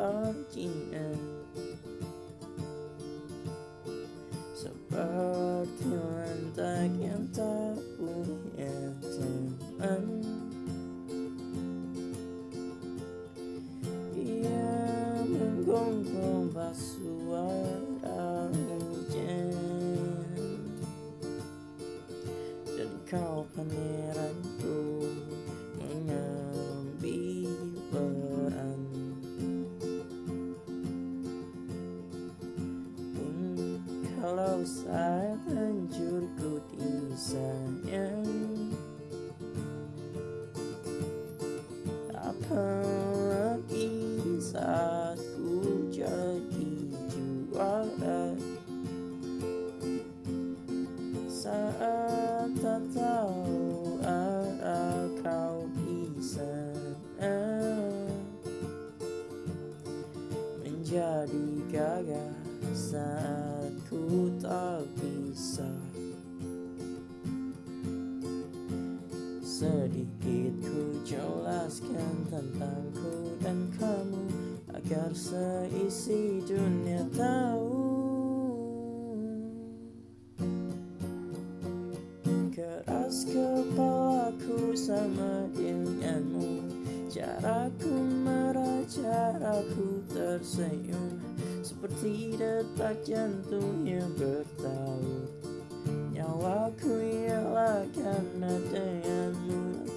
kebencian Seperti lantak yang tak punya teman Ia menggonggong basuara kalau saat hancur ku disayang. Apalagi saat ku jadi juara? Saat tak tahu arah kau di sana Menjadi gagah saat ku tak bisa. Sedikit ku jelaskan tentangku dan kamu Agar seisi dunia tahu. Keras kepalaku sama denganmu Caraku marah, caraku tersenyum Seperti detak jantung yang bertaut. Nyawaku ialah karena denganmu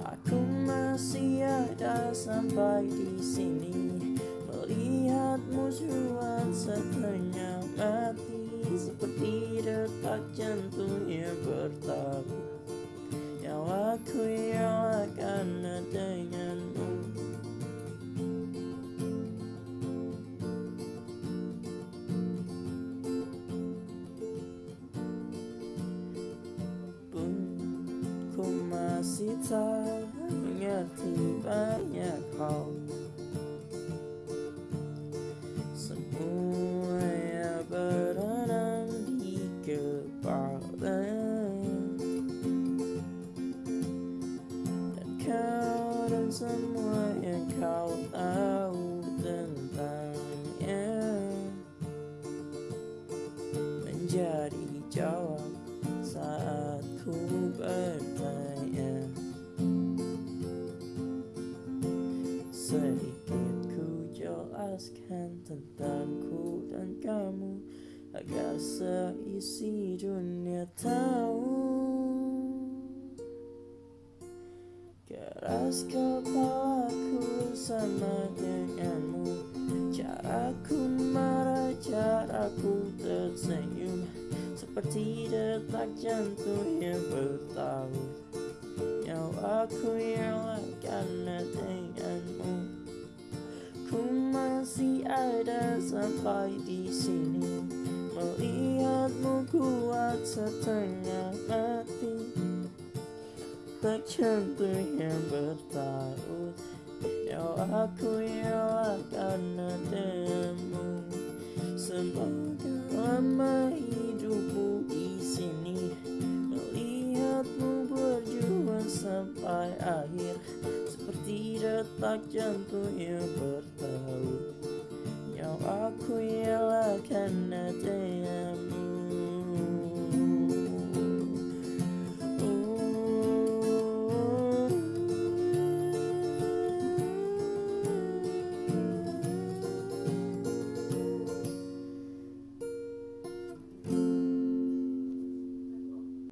Aku masih ada sampai di sini. Melihatmu jual setengah mati Seperti detak masih tak mengerti banyak hal. Semua yang berenang di kepala. Dan kau dan semua yang kau tahu tentangnya Menjadi jawab saat ku bertanya Sedikit ku jelaskan tentangku dan kamu. Agar seisi dunia tahu. Keras kepalaku sama denganmu. Caraku marah, caraku tersenyum. Seperti detak jantung yang bertaut Nyawaku ialah karena denganmu Ku masih ada sampai di sini. Melihatmu kuat setengah mati. Tak jantung yang bertaut. Nyawaku ialah karena denganmu Semoga lama hidupmu detak jantung yang bertaut Nyawaku ialah karena